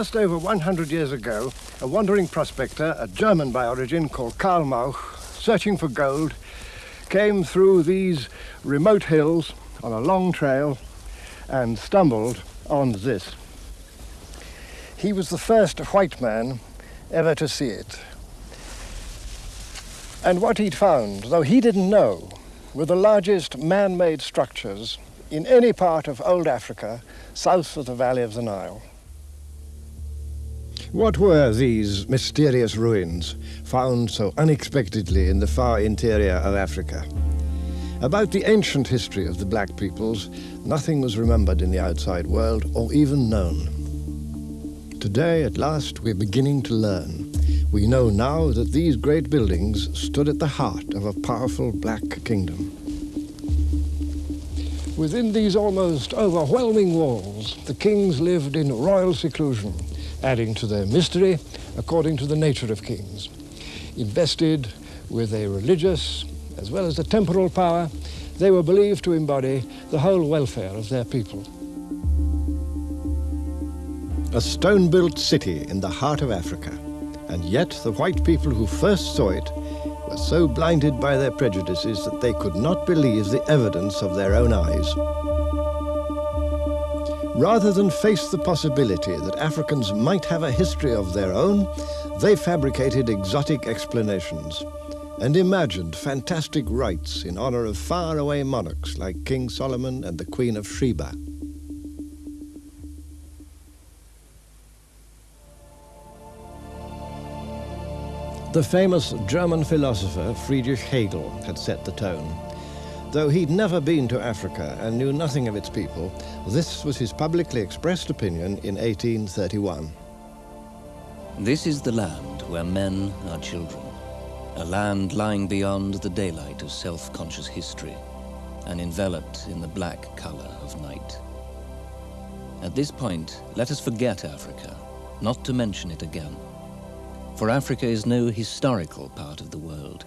Just over 100 years ago, a wandering prospector, a German by origin called Karl Mauch, searching for gold, came through these remote hills on a long trail and stumbled on this. He was the first white man ever to see it. And what he'd found, though he didn't know, were the largest man-made structures in any part of old Africa south of the valley of the Nile. What were these mysterious ruins found so unexpectedly in the far interior of Africa? About the ancient history of the black peoples, nothing was remembered in the outside world or even known. Today, at last, we're beginning to learn. We know now that these great buildings stood at the heart of a powerful black kingdom. Within these almost overwhelming walls, the kings lived in royal seclusion, adding to their mystery according to the nature of kings. Invested with a religious as well as a temporal power, they were believed to embody the whole welfare of their people. A stone-built city in the heart of Africa, and yet the white people who first saw it were so blinded by their prejudices that they could not believe the evidence of their own eyes. Rather than face the possibility that Africans might have a history of their own, they fabricated exotic explanations and imagined fantastic rites in honor of faraway monarchs like King Solomon and the Queen of Sheba. The famous German philosopher Friedrich Hegel had set the tone. Though he'd never been to Africa and knew nothing of its people, this was his publicly expressed opinion in 1831. This is the land where men are children. A land lying beyond the daylight of self-conscious history and enveloped in the black color of night. At this point, let us forget Africa, not to mention it again for Africa is no historical part of the world.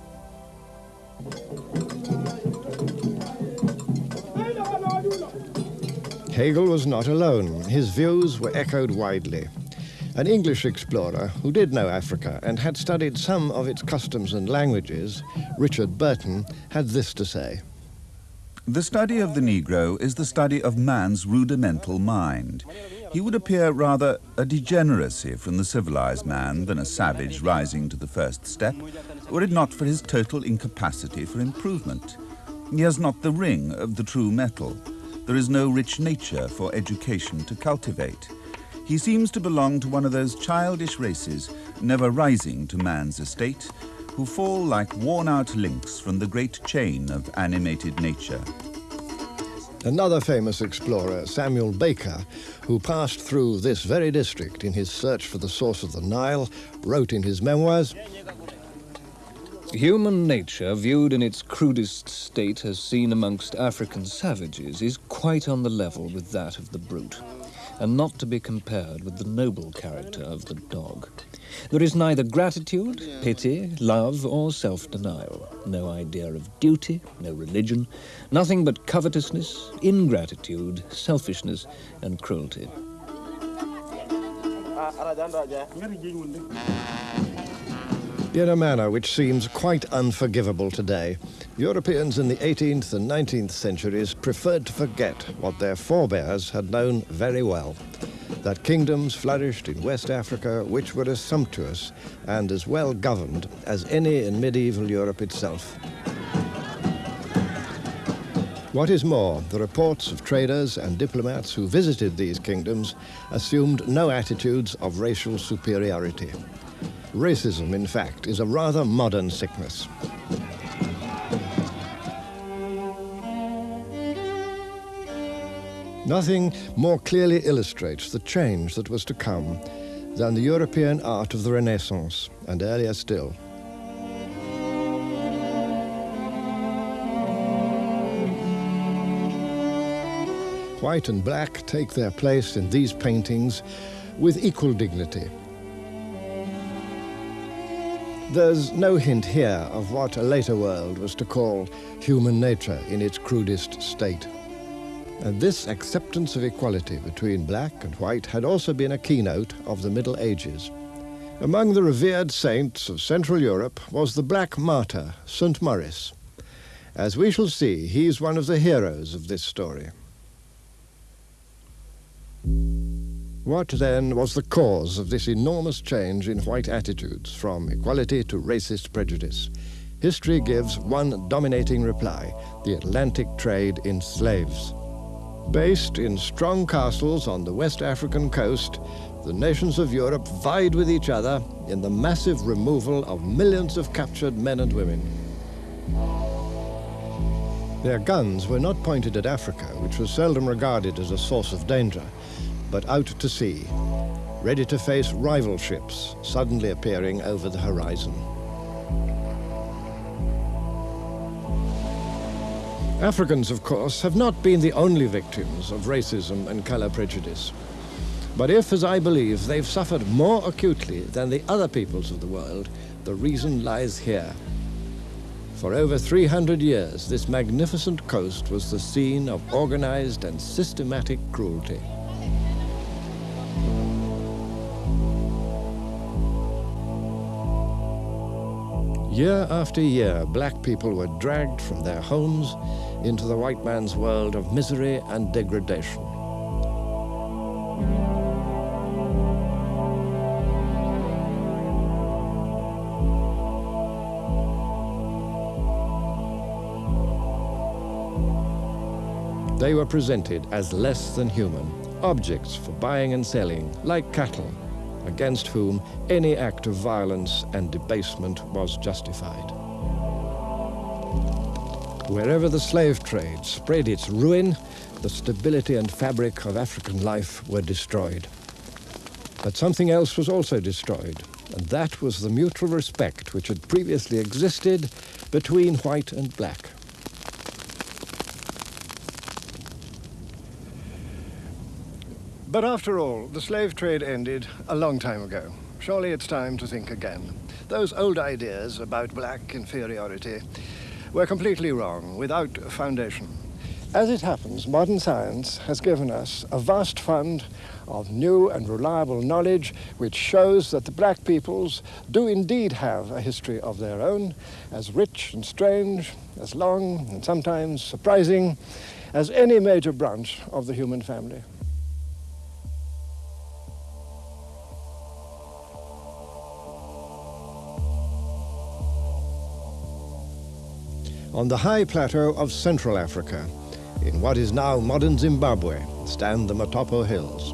Hegel was not alone. His views were echoed widely. An English explorer who did know Africa and had studied some of its customs and languages, Richard Burton, had this to say. The study of the Negro is the study of man's rudimental mind he would appear rather a degeneracy from the civilized man than a savage rising to the first step, were it not for his total incapacity for improvement. He has not the ring of the true metal. There is no rich nature for education to cultivate. He seems to belong to one of those childish races, never rising to man's estate, who fall like worn-out links from the great chain of animated nature. Another famous explorer, Samuel Baker, who passed through this very district in his search for the source of the Nile, wrote in his memoirs, Human nature, viewed in its crudest state as seen amongst African savages, is quite on the level with that of the brute, and not to be compared with the noble character of the dog. There is neither gratitude, pity, love, or self-denial, no idea of duty, no religion, nothing but covetousness, ingratitude, selfishness, and cruelty. Ah, ah, ah, In a manner which seems quite unforgivable today, Europeans in the 18th and 19th centuries preferred to forget what their forebears had known very well that kingdoms flourished in West Africa which were as sumptuous and as well governed as any in medieval Europe itself. What is more, the reports of traders and diplomats who visited these kingdoms assumed no attitudes of racial superiority. Racism, in fact, is a rather modern sickness. Nothing more clearly illustrates the change that was to come than the European art of the Renaissance, and earlier still. White and black take their place in these paintings with equal dignity. There's no hint here of what a later world was to call human nature in its crudest state. And this acceptance of equality between black and white had also been a keynote of the Middle Ages. Among the revered saints of Central Europe was the black martyr, St. Maurice. As we shall see, he's one of the heroes of this story. What then was the cause of this enormous change in white attitudes from equality to racist prejudice? History gives one dominating reply the Atlantic trade in slaves. Based in strong castles on the West African coast, the nations of Europe vied with each other in the massive removal of millions of captured men and women. Their guns were not pointed at Africa, which was seldom regarded as a source of danger, but out to sea, ready to face rival ships suddenly appearing over the horizon. Africans, of course, have not been the only victims of racism and color prejudice. But if, as I believe, they've suffered more acutely than the other peoples of the world, the reason lies here. For over 300 years, this magnificent coast was the scene of organized and systematic cruelty. Year after year, black people were dragged from their homes into the white man's world of misery and degradation. They were presented as less than human, objects for buying and selling, like cattle, against whom any act of violence and debasement was justified. Wherever the slave trade spread its ruin, the stability and fabric of African life were destroyed. But something else was also destroyed, and that was the mutual respect which had previously existed between white and black. But after all, the slave trade ended a long time ago. Surely it's time to think again. Those old ideas about black inferiority were completely wrong, without foundation. As it happens, modern science has given us a vast fund of new and reliable knowledge which shows that the black peoples do indeed have a history of their own, as rich and strange, as long and sometimes surprising as any major branch of the human family. On the high plateau of Central Africa, in what is now modern Zimbabwe, stand the Matopo Hills.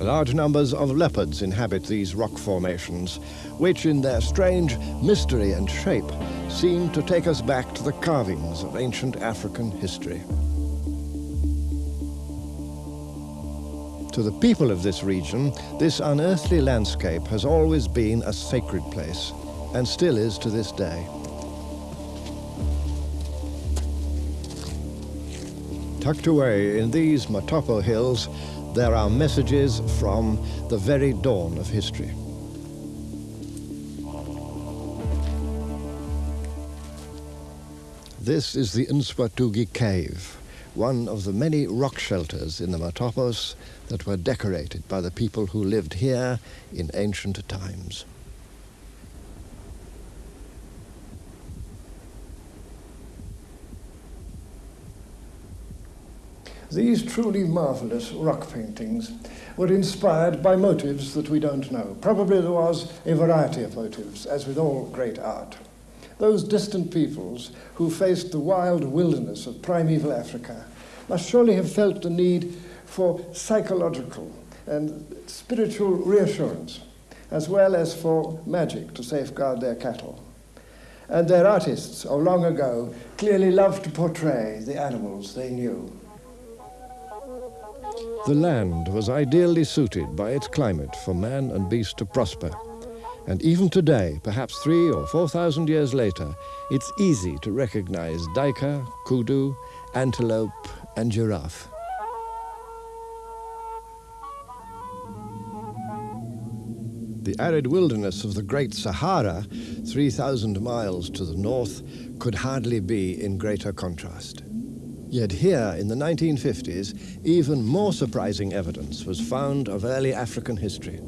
Large numbers of leopards inhabit these rock formations, which in their strange mystery and shape seem to take us back to the carvings of ancient African history. To the people of this region, this unearthly landscape has always been a sacred place, and still is to this day. Tucked away in these Matopo hills, there are messages from the very dawn of history. This is the Nswatugi Cave, one of the many rock shelters in the Matopos that were decorated by the people who lived here in ancient times. These truly marvelous rock paintings were inspired by motives that we don't know. Probably there was a variety of motives, as with all great art. Those distant peoples who faced the wild wilderness of primeval Africa must surely have felt the need for psychological and spiritual reassurance, as well as for magic to safeguard their cattle. And their artists of long ago clearly loved to portray the animals they knew. The land was ideally suited by its climate for man and beast to prosper. And even today, perhaps three or four thousand years later, it's easy to recognize duiker, kudu, antelope, and giraffe. The arid wilderness of the Great Sahara, 3,000 miles to the north, could hardly be in greater contrast. Yet here, in the 1950s, even more surprising evidence was found of early African history.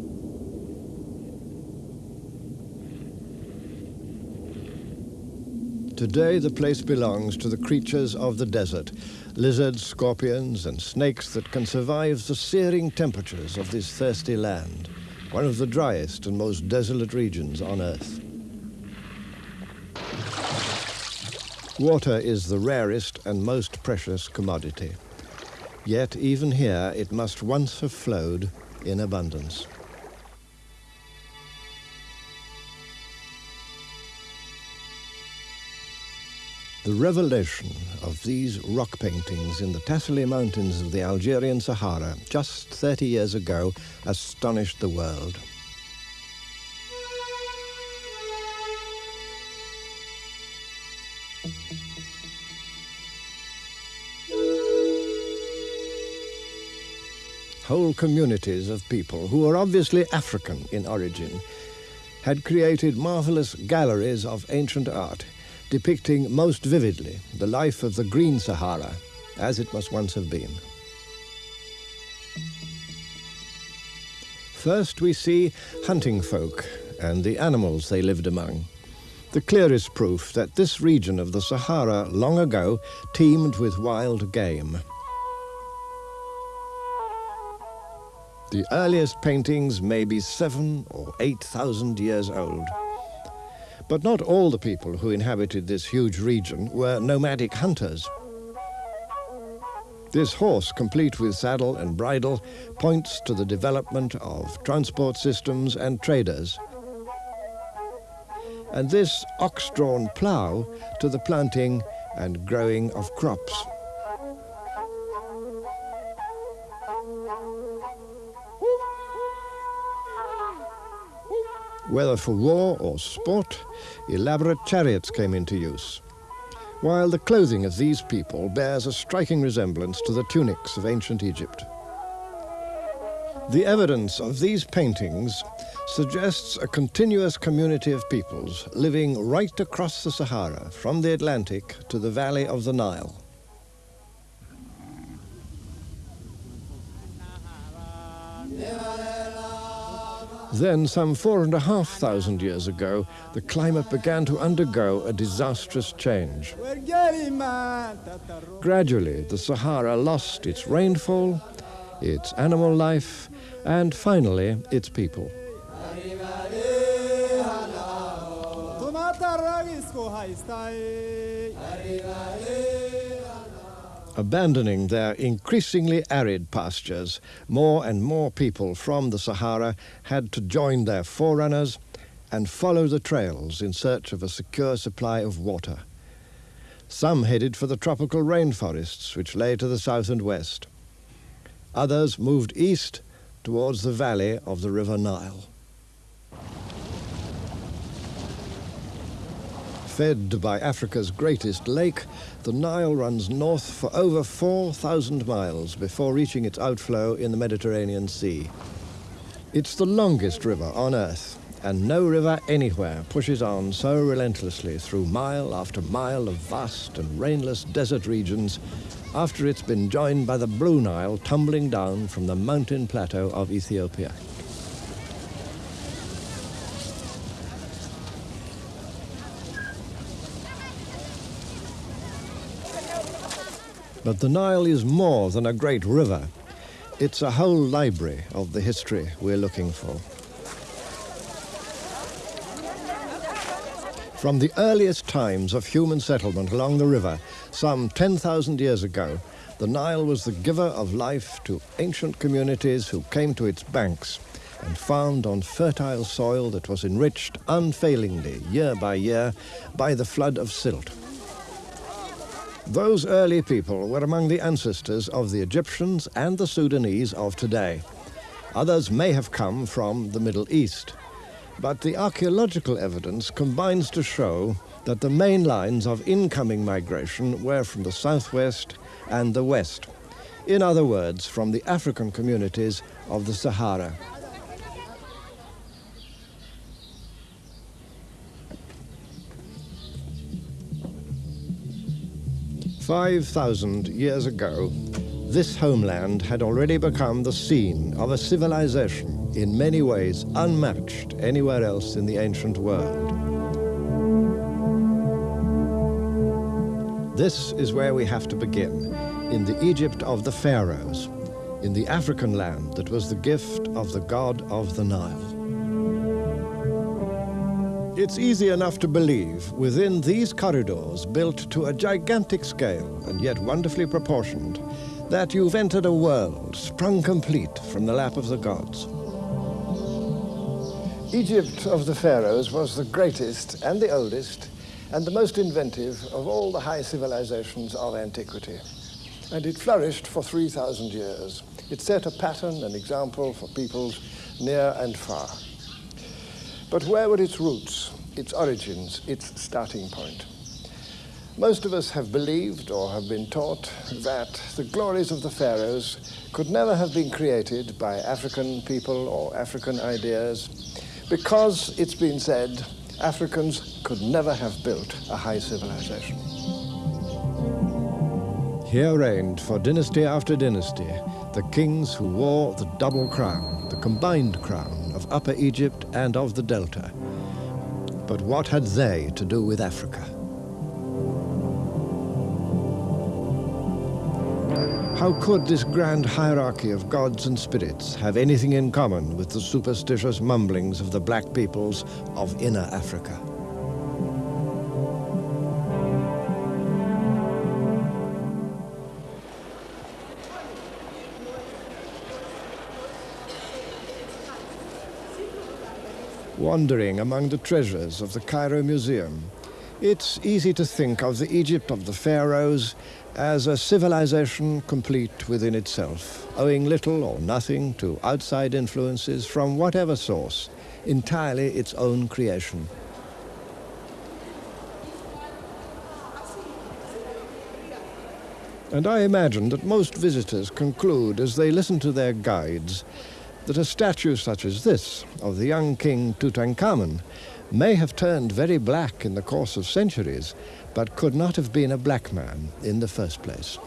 Today the place belongs to the creatures of the desert, lizards, scorpions and snakes that can survive the searing temperatures of this thirsty land, one of the driest and most desolate regions on Earth. Water is the rarest and most precious commodity. Yet even here it must once have flowed in abundance. The revelation of these rock paintings in the Tassili Mountains of the Algerian Sahara just 30 years ago astonished the world. Whole communities of people who were obviously African in origin had created marvelous galleries of ancient art depicting most vividly the life of the Green Sahara as it must once have been. First we see hunting folk and the animals they lived among. The clearest proof that this region of the Sahara long ago teemed with wild game. The earliest paintings may be seven or eight thousand years old. But not all the people who inhabited this huge region were nomadic hunters. This horse, complete with saddle and bridle, points to the development of transport systems and traders. And this ox-drawn plough to the planting and growing of crops. Whether for war or sport, elaborate chariots came into use, while the clothing of these people bears a striking resemblance to the tunics of ancient Egypt. The evidence of these paintings suggests a continuous community of peoples living right across the Sahara, from the Atlantic to the valley of the Nile. Then, some four and a half thousand years ago, the climate began to undergo a disastrous change. Gradually, the Sahara lost its rainfall, its animal life, and finally, its people. Abandoning their increasingly arid pastures, more and more people from the Sahara had to join their forerunners and follow the trails in search of a secure supply of water. Some headed for the tropical rainforests which lay to the south and west. Others moved east towards the valley of the River Nile. Fed by Africa's greatest lake, the Nile runs north for over 4,000 miles before reaching its outflow in the Mediterranean Sea. It's the longest river on Earth, and no river anywhere pushes on so relentlessly through mile after mile of vast and rainless desert regions after it's been joined by the Blue Nile tumbling down from the mountain plateau of Ethiopia. But the Nile is more than a great river. It's a whole library of the history we're looking for. From the earliest times of human settlement along the river, some 10,000 years ago, the Nile was the giver of life to ancient communities who came to its banks and found on fertile soil that was enriched unfailingly year by year by the flood of silt. Those early people were among the ancestors of the Egyptians and the Sudanese of today. Others may have come from the Middle East. But the archaeological evidence combines to show that the main lines of incoming migration were from the southwest and the west. In other words, from the African communities of the Sahara. 5,000 years ago, this homeland had already become the scene of a civilization in many ways unmatched anywhere else in the ancient world. This is where we have to begin, in the Egypt of the pharaohs, in the African land that was the gift of the god of the Nile. It's easy enough to believe within these corridors built to a gigantic scale and yet wonderfully proportioned that you've entered a world sprung complete from the lap of the gods. Egypt of the pharaohs was the greatest and the oldest and the most inventive of all the high civilizations of antiquity. And it flourished for 3,000 years. It set a pattern, an example for peoples near and far. But where were its roots, its origins, its starting point? Most of us have believed or have been taught that the glories of the pharaohs could never have been created by African people or African ideas because it's been said Africans could never have built a high civilization. Here reigned for dynasty after dynasty the kings who wore the double crown, the combined crown Upper Egypt and of the Delta. But what had they to do with Africa? How could this grand hierarchy of gods and spirits have anything in common with the superstitious mumblings of the black peoples of inner Africa? Wandering among the treasures of the Cairo Museum, it's easy to think of the Egypt of the pharaohs as a civilization complete within itself, owing little or nothing to outside influences from whatever source, entirely its own creation. And I imagine that most visitors conclude as they listen to their guides that a statue such as this of the young king Tutankhamun may have turned very black in the course of centuries, but could not have been a black man in the first place.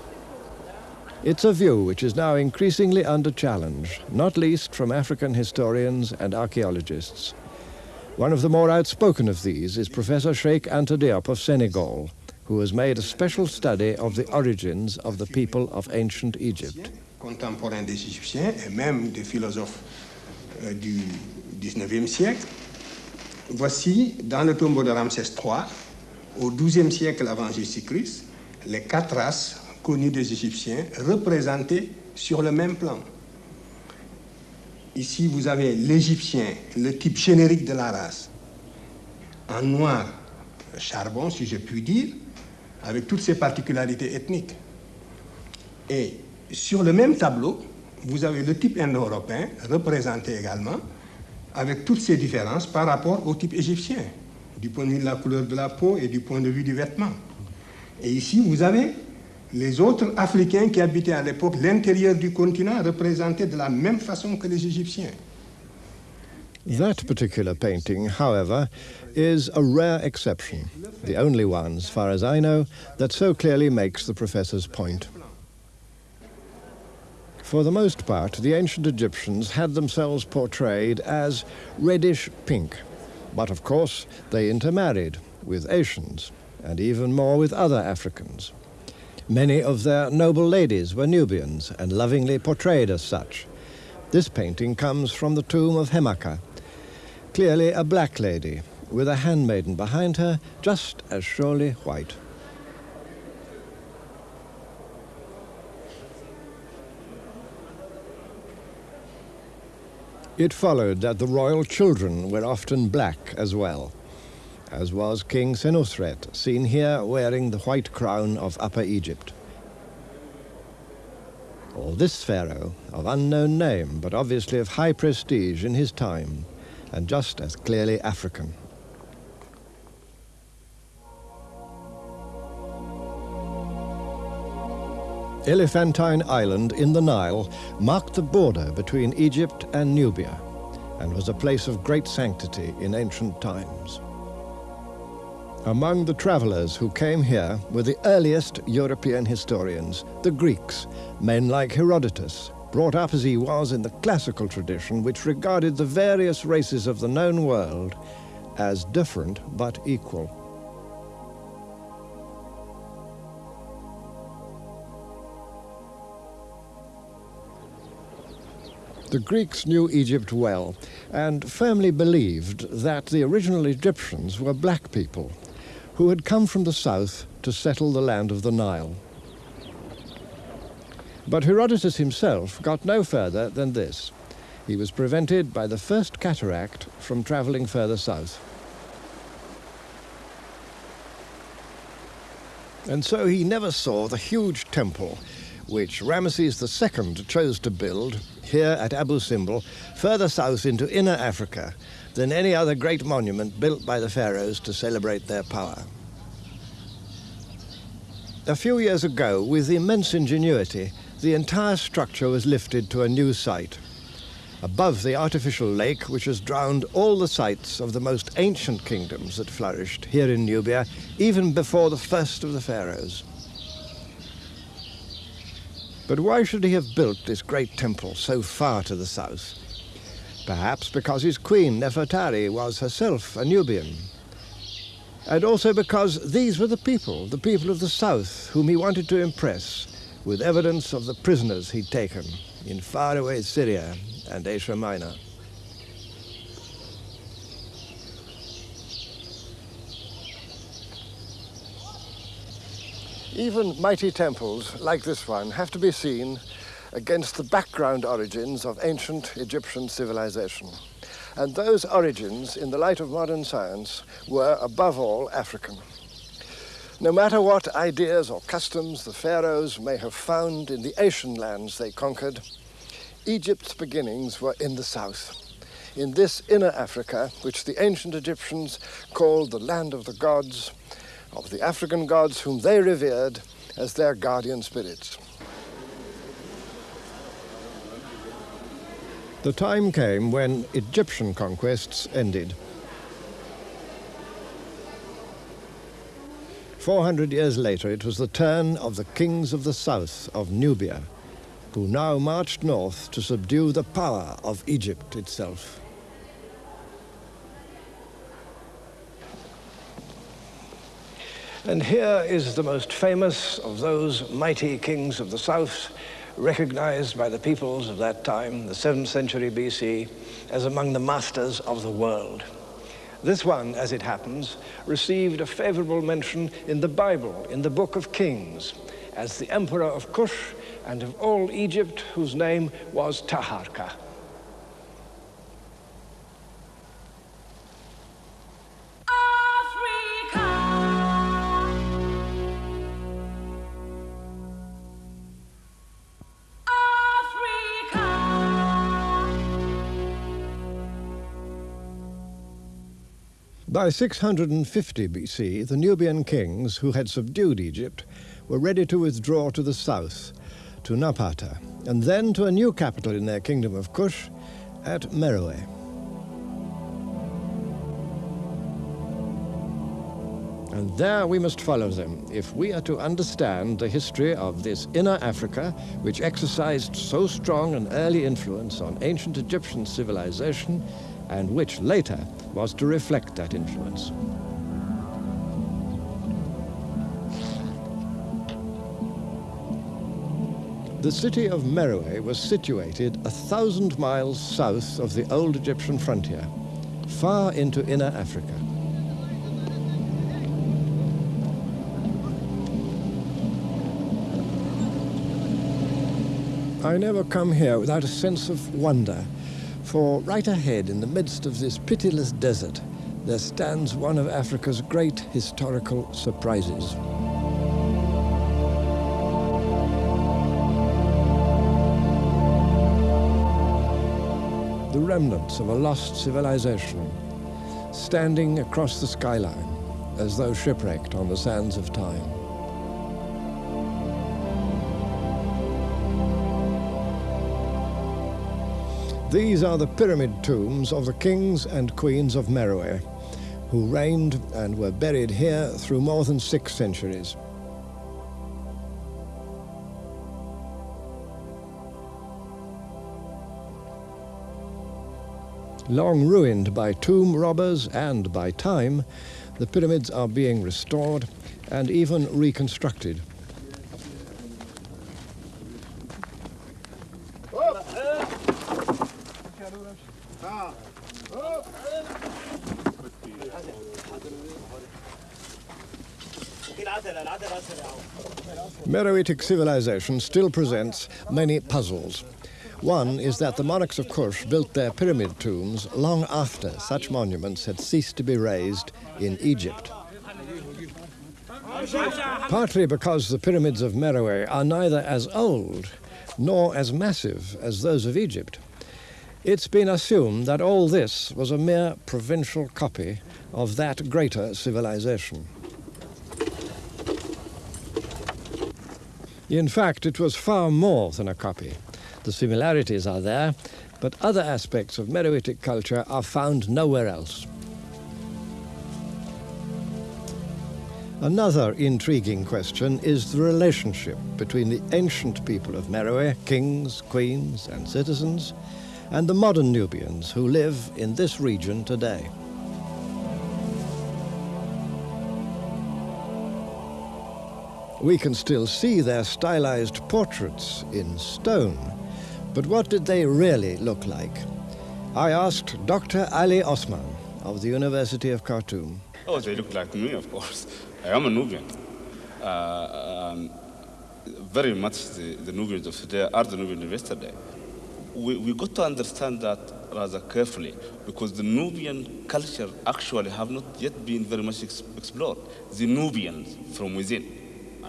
It's a view which is now increasingly under challenge, not least from African historians and archaeologists. One of the more outspoken of these is Professor Cheikh Anta Diop of Senegal, who has made a special study of the origins of the people of ancient Egypt. Contemporains des Égyptiens et même des philosophes euh, du 19e siècle Voici, dans le tombeau de Ramsès III, au XIIe siècle avant Jésus-Christ, les quatre races connues des Égyptiens représentées sur le même plan. Ici, vous avez l'Égyptien, le type générique de la race, en noir charbon, si je puis dire, avec toutes ses particularités ethniques. Et sur le même tableau, vous avez le type indo-européen, représenté également, avec toutes ces différences par rapport au type égyptien, du point de vue de la couleur de la peau et du point de vue du vêtement. Et ici, vous avez les autres Africains qui habitaient à l'époque l'intérieur du continent représentés de la même façon que les Égyptiens. That particular painting, however, is a rare exception, the only one, as far as I know, that so clearly makes the professor's point. For the most part, the ancient Egyptians had themselves portrayed as reddish pink. But of course, they intermarried with Asians, and even more with other Africans. Many of their noble ladies were Nubians and lovingly portrayed as such. This painting comes from the tomb of Hemaka, clearly a black lady, with a handmaiden behind her, just as surely white. It followed that the royal children were often black as well, as was King Senusret, seen here wearing the white crown of Upper Egypt. Or this pharaoh, of unknown name, but obviously of high prestige in his time, and just as clearly African. Elephantine Island in the Nile marked the border between Egypt and Nubia and was a place of great sanctity in ancient times. Among the travelers who came here were the earliest European historians, the Greeks, men like Herodotus, brought up as he was in the classical tradition which regarded the various races of the known world as different but equal. The Greeks knew Egypt well and firmly believed that the original Egyptians were black people who had come from the south to settle the land of the Nile. But Herodotus himself got no further than this. He was prevented by the first cataract from travelling further south. And so he never saw the huge temple which Ramesses II chose to build here at Abu Simbel, further south into inner Africa than any other great monument built by the pharaohs to celebrate their power. A few years ago, with immense ingenuity, the entire structure was lifted to a new site. Above the artificial lake, which has drowned all the sites of the most ancient kingdoms that flourished here in Nubia, even before the first of the pharaohs. But why should he have built this great temple so far to the south? Perhaps because his queen, Nefertari, was herself a Nubian. And also because these were the people, the people of the south, whom he wanted to impress with evidence of the prisoners he'd taken in faraway Syria and Asia Minor. Even mighty temples like this one have to be seen against the background origins of ancient Egyptian civilization. And those origins, in the light of modern science, were above all African. No matter what ideas or customs the pharaohs may have found in the Asian lands they conquered, Egypt's beginnings were in the south, in this inner Africa, which the ancient Egyptians called the land of the gods, of the African gods whom they revered as their guardian spirits. The time came when Egyptian conquests ended. 400 years later, it was the turn of the kings of the south of Nubia, who now marched north to subdue the power of Egypt itself. And here is the most famous of those mighty kings of the south, recognized by the peoples of that time, the 7th century BC, as among the masters of the world. This one, as it happens, received a favorable mention in the Bible, in the Book of Kings, as the emperor of Kush and of all Egypt, whose name was Taharka. By 650 BC, the Nubian kings who had subdued Egypt were ready to withdraw to the south, to Napata, and then to a new capital in their kingdom of Kush, at Meroe. And there we must follow them if we are to understand the history of this inner Africa, which exercised so strong an early influence on ancient Egyptian civilization and which later was to reflect that influence. The city of Meroe was situated a thousand miles south of the old Egyptian frontier, far into inner Africa. I never come here without a sense of wonder for right ahead, in the midst of this pitiless desert, there stands one of Africa's great historical surprises. The remnants of a lost civilization, standing across the skyline, as though shipwrecked on the sands of time. These are the pyramid tombs of the kings and queens of Meroe, who reigned and were buried here through more than six centuries. Long ruined by tomb robbers and by time, the pyramids are being restored and even reconstructed. Meroitic civilization still presents many puzzles. One is that the monarchs of Kush built their pyramid tombs long after such monuments had ceased to be raised in Egypt. Partly because the pyramids of Meroe are neither as old nor as massive as those of Egypt, it's been assumed that all this was a mere provincial copy of that greater civilization. In fact, it was far more than a copy. The similarities are there, but other aspects of Meroitic culture are found nowhere else. Another intriguing question is the relationship between the ancient people of Meroe, kings, queens, and citizens, and the modern Nubians who live in this region today. We can still see their stylized portraits in stone, but what did they really look like? I asked Dr. Ali Osman of the University of Khartoum. Oh, they look like me, of course. I am a Nubian. Uh, um, very much the, the, Nubians of today are the Nubians of yesterday. We, we got to understand that rather carefully because the Nubian culture actually have not yet been very much ex explored. The Nubians from within.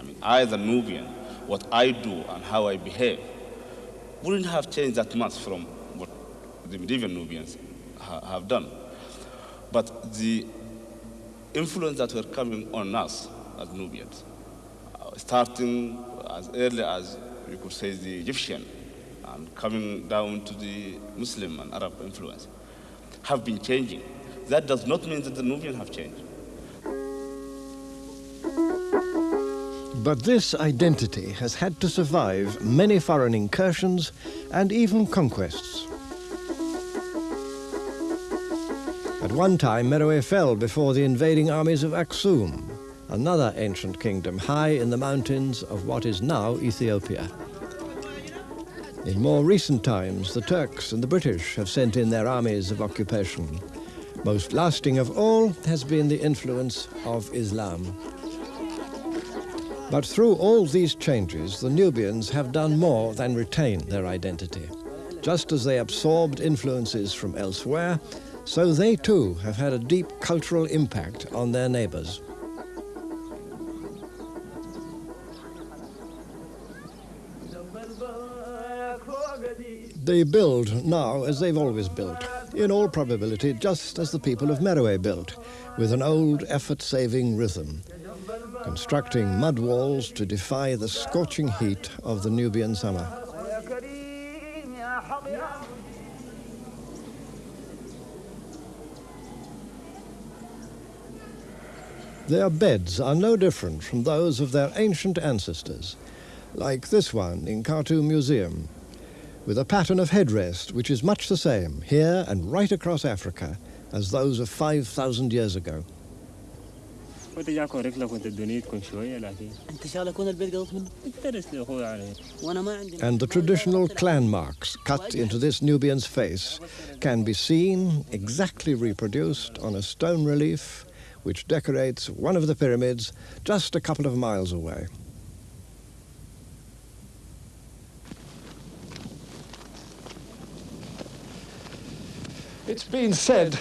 I mean, I, the Nubian, what I do and how I behave wouldn't have changed that much from what the medieval Nubians ha have done. But the influence that were coming on us as Nubians, uh, starting as early as you could say the Egyptian and coming down to the Muslim and Arab influence, have been changing. That does not mean that the Nubians have changed. But this identity has had to survive many foreign incursions and even conquests. At one time, Meroe fell before the invading armies of Aksum, another ancient kingdom high in the mountains of what is now Ethiopia. In more recent times, the Turks and the British have sent in their armies of occupation. Most lasting of all has been the influence of Islam. But through all these changes, the Nubians have done more than retain their identity. Just as they absorbed influences from elsewhere, so they too have had a deep cultural impact on their neighbors. They build now as they've always built, in all probability just as the people of Meroe built, with an old effort-saving rhythm, constructing mud walls to defy the scorching heat of the Nubian summer. Their beds are no different from those of their ancient ancestors, like this one in Khartoum Museum, with a pattern of headrest which is much the same here and right across Africa as those of 5,000 years ago. And the traditional clan marks cut into this Nubian's face can be seen, exactly reproduced on a stone relief which decorates one of the pyramids just a couple of miles away. It's been said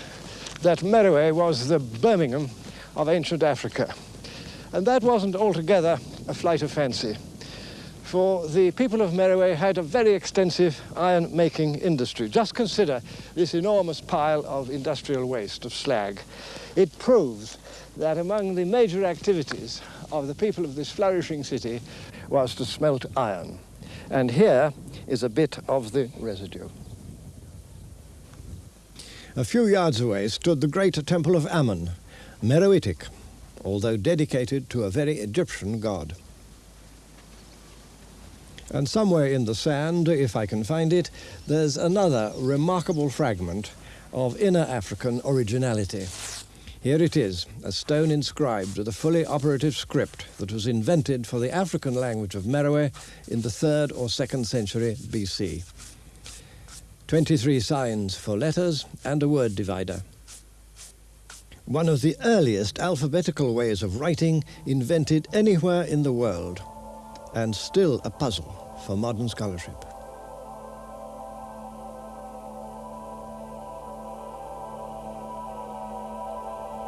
that Meroe was the Birmingham of ancient Africa. And that wasn't altogether a flight of fancy. For the people of Meroe had a very extensive iron-making industry. Just consider this enormous pile of industrial waste, of slag. It proves that among the major activities of the people of this flourishing city was to smelt iron. And here is a bit of the residue. A few yards away stood the great temple of Ammon, Meroitic, although dedicated to a very Egyptian god. And somewhere in the sand, if I can find it, there's another remarkable fragment of inner African originality. Here it is, a stone inscribed with a fully operative script that was invented for the African language of Meroe in the 3rd or 2nd century BC. 23 signs for letters and a word divider. One of the earliest alphabetical ways of writing invented anywhere in the world, and still a puzzle for modern scholarship.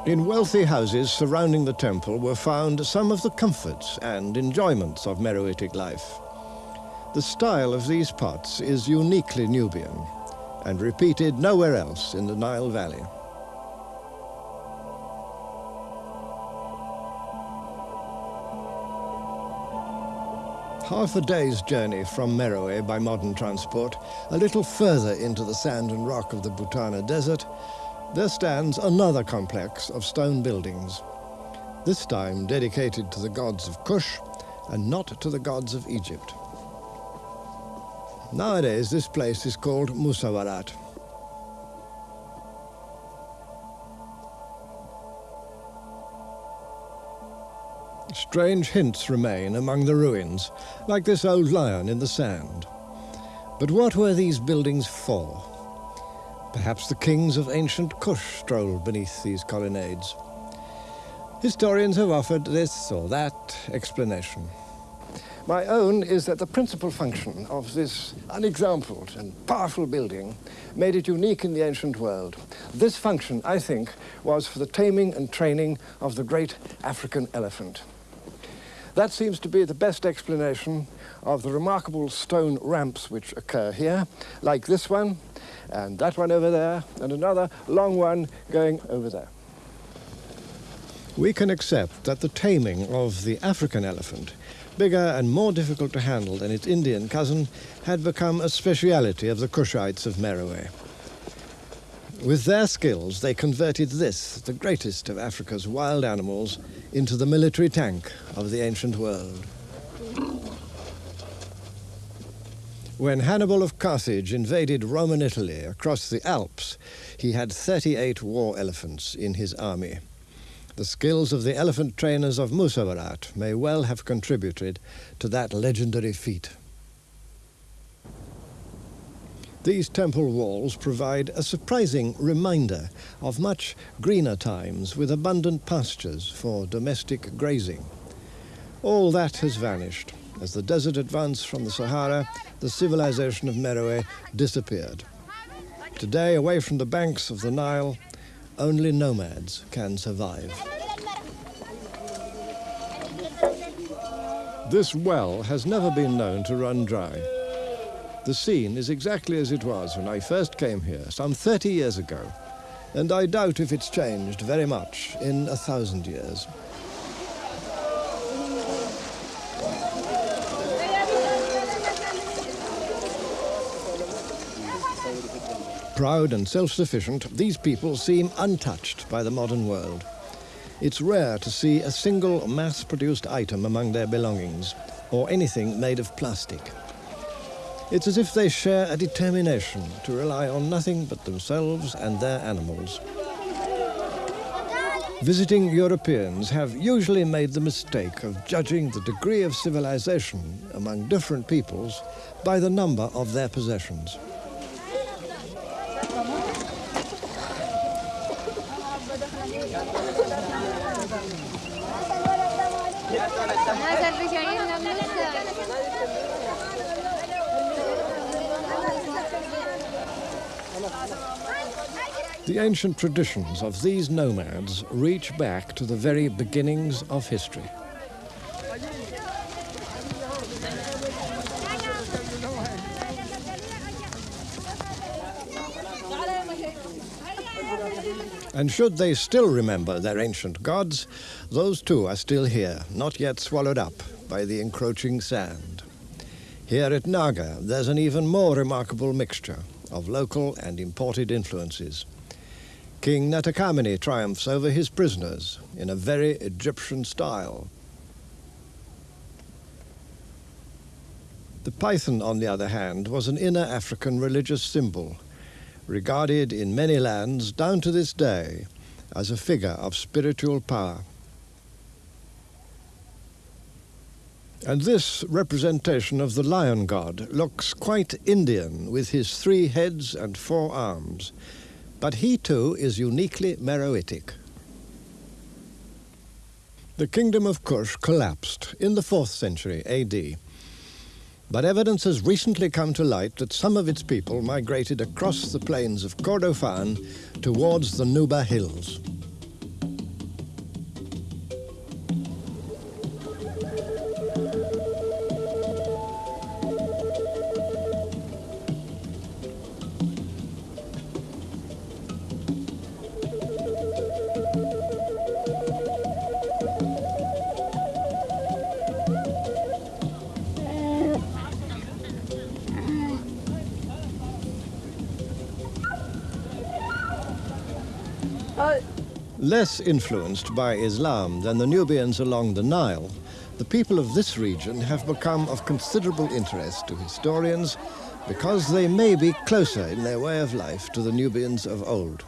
In wealthy houses surrounding the temple were found some of the comforts and enjoyments of Meroitic life. The style of these pots is uniquely Nubian and repeated nowhere else in the Nile Valley. Half a day's journey from Meroe by modern transport, a little further into the sand and rock of the Butana Desert, there stands another complex of stone buildings, this time dedicated to the gods of Kush and not to the gods of Egypt. Nowadays, this place is called Musawarat. Strange hints remain among the ruins, like this old lion in the sand. But what were these buildings for? Perhaps the kings of ancient Kush strolled beneath these colonnades. Historians have offered this or that explanation. My own is that the principal function of this unexampled and powerful building made it unique in the ancient world. This function, I think, was for the taming and training of the great African elephant. That seems to be the best explanation of the remarkable stone ramps which occur here, like this one, and that one over there, and another long one going over there. We can accept that the taming of the African elephant, bigger and more difficult to handle than its Indian cousin, had become a speciality of the Kushites of Meroe. With their skills, they converted this, the greatest of Africa's wild animals, into the military tank of the ancient world. When Hannibal of Carthage invaded Roman Italy across the Alps, he had 38 war elephants in his army. The skills of the elephant trainers of Musawarat may well have contributed to that legendary feat. These temple walls provide a surprising reminder of much greener times with abundant pastures for domestic grazing. All that has vanished. As the desert advanced from the Sahara, the civilization of Meroe disappeared. Today, away from the banks of the Nile, only nomads can survive. This well has never been known to run dry. The scene is exactly as it was when I first came here, some 30 years ago, and I doubt if it's changed very much in a thousand years. Proud and self-sufficient, these people seem untouched by the modern world. It's rare to see a single mass-produced item among their belongings, or anything made of plastic. It's as if they share a determination to rely on nothing but themselves and their animals. Visiting Europeans have usually made the mistake of judging the degree of civilization among different peoples by the number of their possessions. The ancient traditions of these nomads reach back to the very beginnings of history. And should they still remember their ancient gods, those too are still here, not yet swallowed up by the encroaching sand. Here at Naga, there's an even more remarkable mixture of local and imported influences. King Natakamani triumphs over his prisoners in a very Egyptian style. The python, on the other hand, was an inner African religious symbol, regarded in many lands down to this day as a figure of spiritual power. And this representation of the lion god looks quite Indian with his three heads and four arms, but he too is uniquely Meroitic. The kingdom of Kush collapsed in the 4th century AD, but evidence has recently come to light that some of its people migrated across the plains of Kordofan towards the Nuba Hills. Less influenced by Islam than the Nubians along the Nile, the people of this region have become of considerable interest to historians because they may be closer in their way of life to the Nubians of old.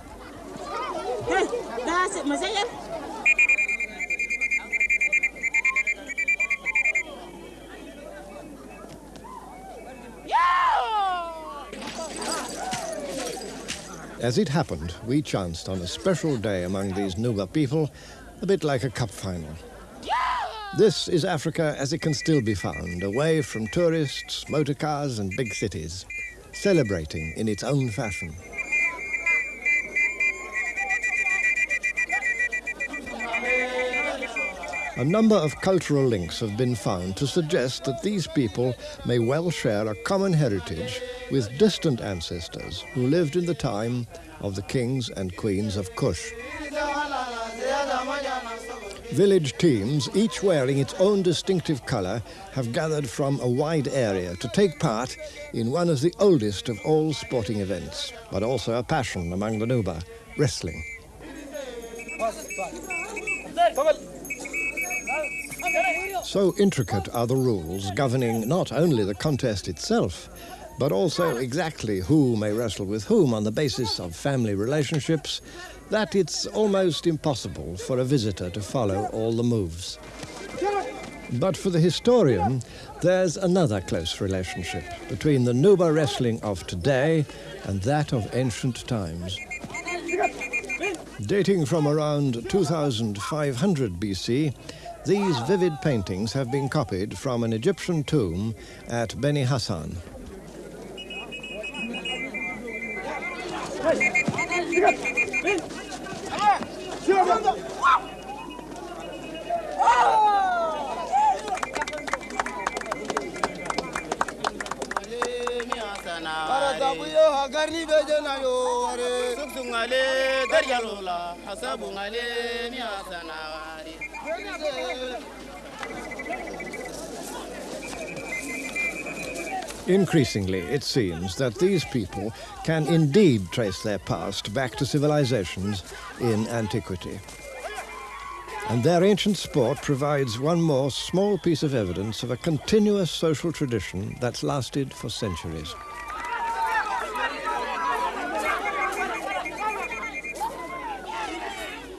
As it happened, we chanced on a special day among these Nuba people, a bit like a cup final. This is Africa as it can still be found, away from tourists, motor cars and big cities, celebrating in its own fashion. A number of cultural links have been found to suggest that these people may well share a common heritage with distant ancestors who lived in the time of the kings and queens of Kush. Village teams, each wearing its own distinctive colour, have gathered from a wide area to take part in one of the oldest of all sporting events, but also a passion among the Nuba, wrestling. So intricate are the rules governing not only the contest itself, but also exactly who may wrestle with whom on the basis of family relationships, that it's almost impossible for a visitor to follow all the moves. But for the historian, there's another close relationship between the Nuba wrestling of today and that of ancient times. Dating from around 2500 BC, these vivid paintings have been copied from an Egyptian tomb at Beni Hassan. Hayır. Biraz. Ben. Şurada. Karatabuyo hagarni bejena yo are sungale daryarola hasabu ngale ni asana are Increasingly, it seems that these people can indeed trace their past back to civilizations in antiquity. And their ancient sport provides one more small piece of evidence of a continuous social tradition that's lasted for centuries.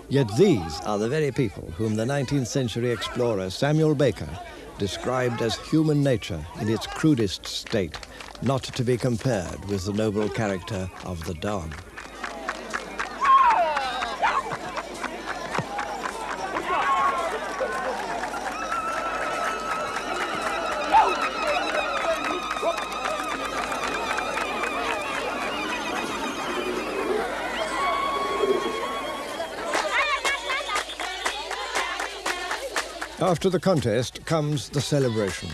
Yet these are the very people whom the 19th century explorer Samuel Baker described as human nature in its crudest state, not to be compared with the noble character of the dog. After the contest comes the celebration.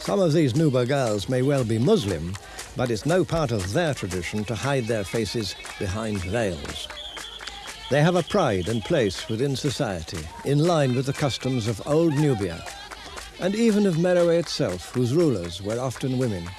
Some of these Nuba girls may well be Muslim, but it's no part of their tradition to hide their faces behind veils. They have a pride and place within society, in line with the customs of old Nubia, and even of Meroe itself, whose rulers were often women.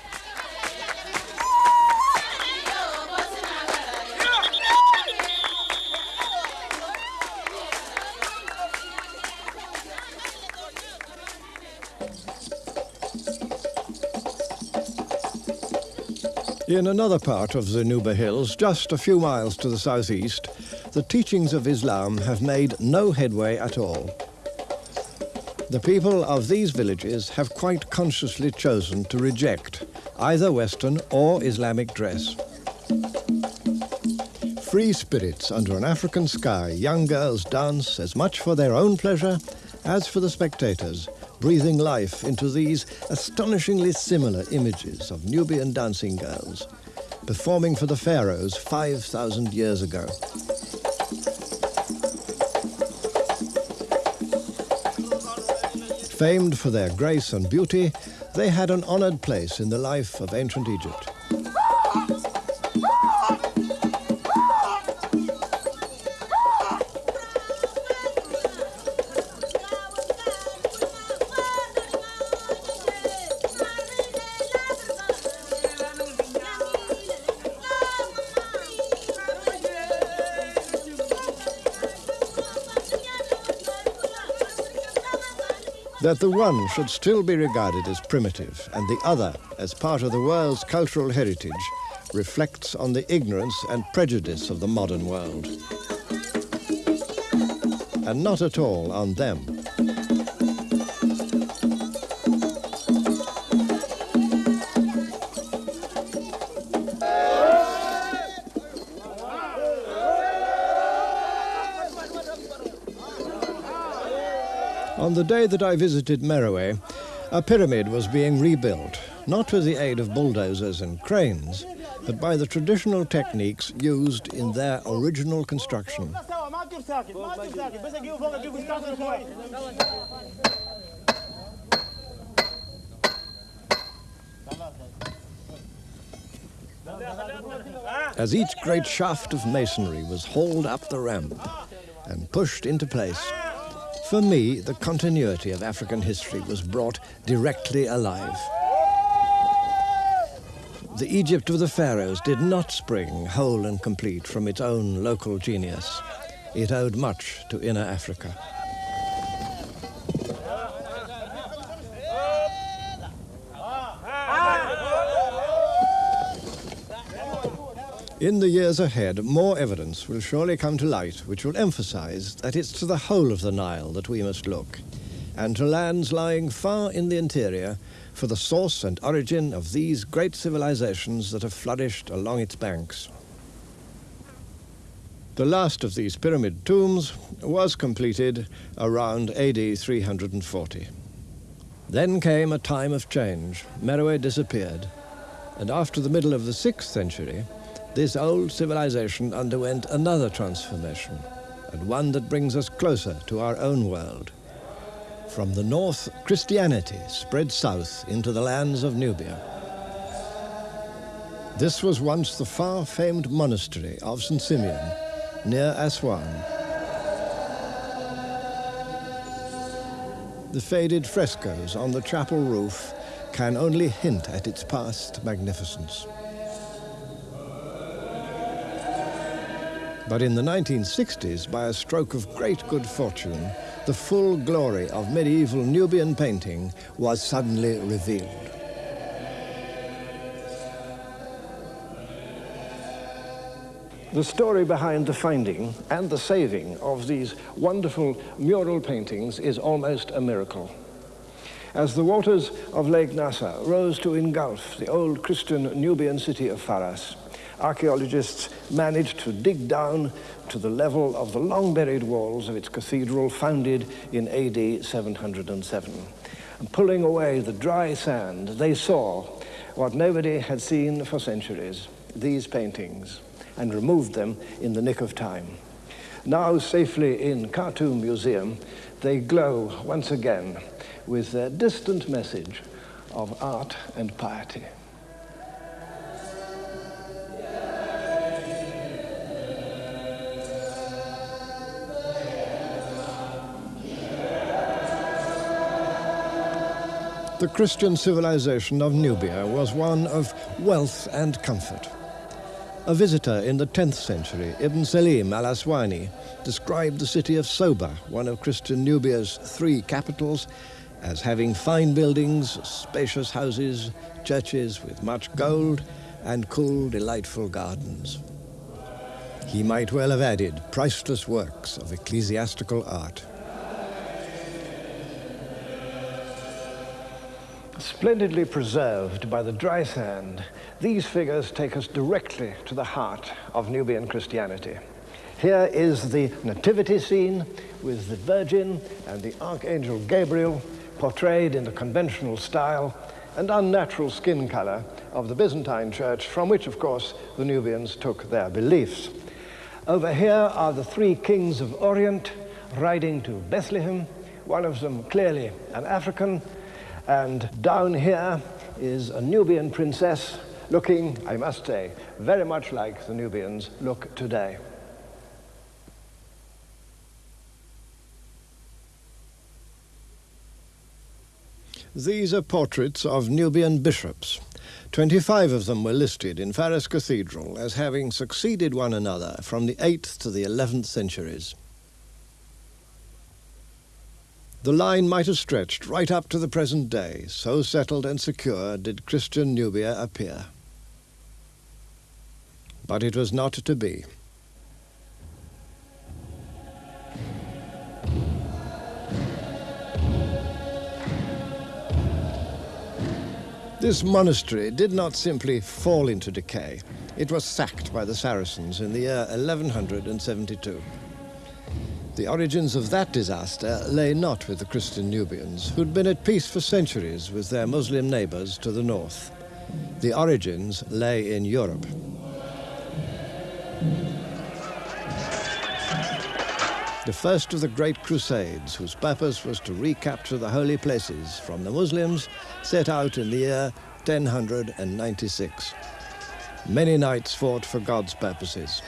In another part of the Nuba Hills, just a few miles to the southeast, the teachings of Islam have made no headway at all. The people of these villages have quite consciously chosen to reject either Western or Islamic dress. Free spirits under an African sky, young girls dance as much for their own pleasure as for the spectators, breathing life into these astonishingly similar images of Nubian dancing girls, performing for the pharaohs 5,000 years ago. Famed for their grace and beauty, they had an honored place in the life of ancient Egypt. That the one should still be regarded as primitive and the other as part of the world's cultural heritage reflects on the ignorance and prejudice of the modern world. And not at all on them. On the day that I visited Meroe, a pyramid was being rebuilt, not with the aid of bulldozers and cranes, but by the traditional techniques used in their original construction. As each great shaft of masonry was hauled up the ramp and pushed into place, for me, the continuity of African history was brought directly alive. The Egypt of the pharaohs did not spring whole and complete from its own local genius. It owed much to inner Africa. In the years ahead, more evidence will surely come to light which will emphasize that it's to the whole of the Nile that we must look, and to lands lying far in the interior for the source and origin of these great civilizations that have flourished along its banks. The last of these pyramid tombs was completed around AD 340. Then came a time of change. Meroe disappeared, and after the middle of the 6th century, this old civilization underwent another transformation, and one that brings us closer to our own world. From the north, Christianity spread south into the lands of Nubia. This was once the far-famed monastery of St. Simeon, near Aswan. The faded frescoes on the chapel roof can only hint at its past magnificence. But in the 1960s, by a stroke of great good fortune, the full glory of medieval Nubian painting was suddenly revealed. The story behind the finding and the saving of these wonderful mural paintings is almost a miracle. As the waters of Lake Nasser rose to engulf the old Christian Nubian city of Faras, archaeologists managed to dig down to the level of the long-buried walls of its cathedral founded in AD 707. And pulling away the dry sand, they saw what nobody had seen for centuries, these paintings, and removed them in the nick of time. Now safely in Khartoum Museum, they glow once again with their distant message of art and piety. The Christian civilization of Nubia was one of wealth and comfort. A visitor in the 10th century, Ibn Salim al-Aswani, described the city of Soba, one of Christian Nubia's three capitals, as having fine buildings, spacious houses, churches with much gold, and cool, delightful gardens. He might well have added priceless works of ecclesiastical art. Splendidly preserved by the dry sand, these figures take us directly to the heart of Nubian Christianity. Here is the nativity scene with the Virgin and the Archangel Gabriel portrayed in the conventional style and unnatural skin color of the Byzantine church, from which, of course, the Nubians took their beliefs. Over here are the three kings of Orient riding to Bethlehem, one of them clearly an African, and down here is a Nubian princess looking, I must say, very much like the Nubians look today. These are portraits of Nubian bishops. Twenty-five of them were listed in Faras Cathedral as having succeeded one another from the 8th to the 11th centuries. The line might have stretched right up to the present day, so settled and secure did Christian Nubia appear. But it was not to be. This monastery did not simply fall into decay. It was sacked by the Saracens in the year 1172. The origins of that disaster lay not with the Christian Nubians, who'd been at peace for centuries with their Muslim neighbors to the north. The origins lay in Europe. The first of the great crusades, whose purpose was to recapture the holy places from the Muslims, set out in the year 1096. Many knights fought for God's purposes.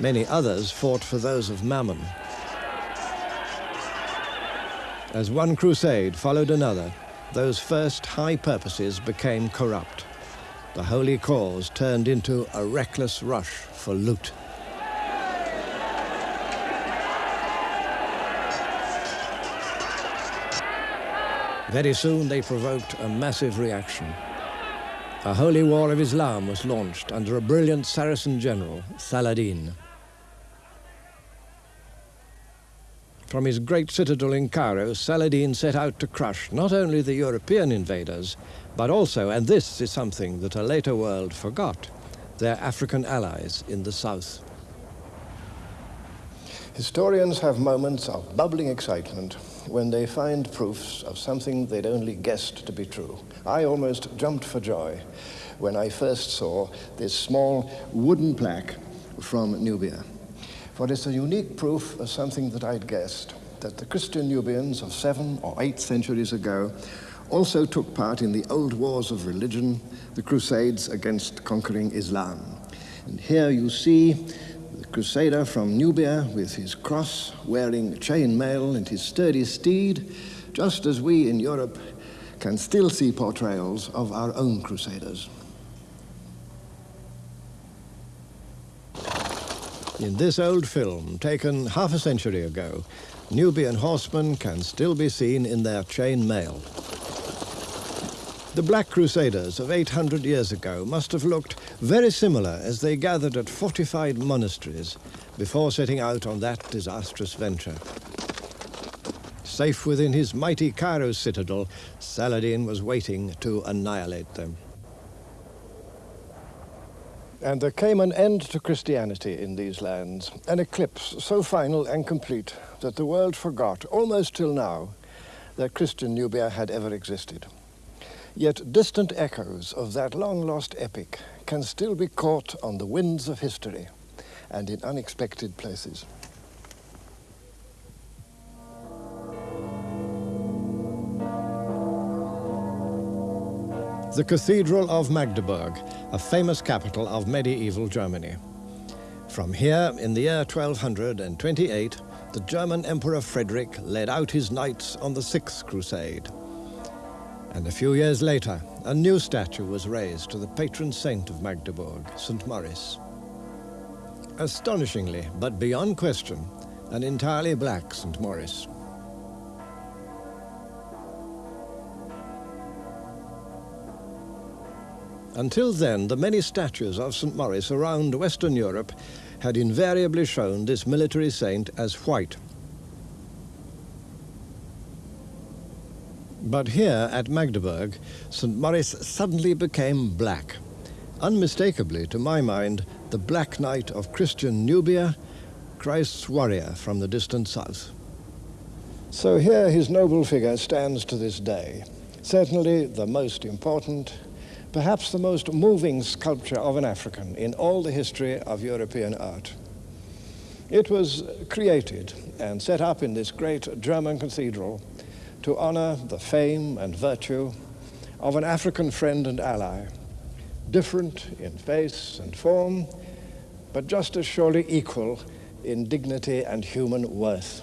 Many others fought for those of Mammon. As one crusade followed another, those first high purposes became corrupt. The holy cause turned into a reckless rush for loot. Very soon they provoked a massive reaction. A holy war of Islam was launched under a brilliant Saracen general, Saladin. From his great citadel in Cairo, Saladin set out to crush not only the European invaders, but also, and this is something that a later world forgot, their African allies in the south. Historians have moments of bubbling excitement when they find proofs of something they'd only guessed to be true. I almost jumped for joy when I first saw this small wooden plaque from Nubia. For it's a unique proof of something that I'd guessed, that the Christian Nubians of seven or eight centuries ago also took part in the old wars of religion, the crusades against conquering Islam. And here you see the crusader from Nubia with his cross, wearing chain mail and his sturdy steed, just as we in Europe can still see portrayals of our own crusaders. In this old film, taken half a century ago, Nubian horsemen can still be seen in their chain mail. The Black Crusaders of 800 years ago must have looked very similar as they gathered at fortified monasteries before setting out on that disastrous venture. Safe within his mighty Cairo citadel, Saladin was waiting to annihilate them. And there came an end to Christianity in these lands, an eclipse so final and complete that the world forgot, almost till now, that Christian Nubia had ever existed. Yet distant echoes of that long-lost epic can still be caught on the winds of history and in unexpected places. The Cathedral of Magdeburg, a famous capital of medieval Germany. From here, in the year 1228, the German Emperor Frederick led out his knights on the Sixth Crusade. And a few years later, a new statue was raised to the patron saint of Magdeburg, St. Maurice. Astonishingly, but beyond question, an entirely black St. Maurice. Until then, the many statues of St. Maurice around Western Europe had invariably shown this military saint as white. But here at Magdeburg, St. Maurice suddenly became black. Unmistakably, to my mind, the Black Knight of Christian Nubia, Christ's warrior from the distant south. So here his noble figure stands to this day, certainly the most important perhaps the most moving sculpture of an African in all the history of European art. It was created and set up in this great German cathedral to honor the fame and virtue of an African friend and ally, different in face and form, but just as surely equal in dignity and human worth.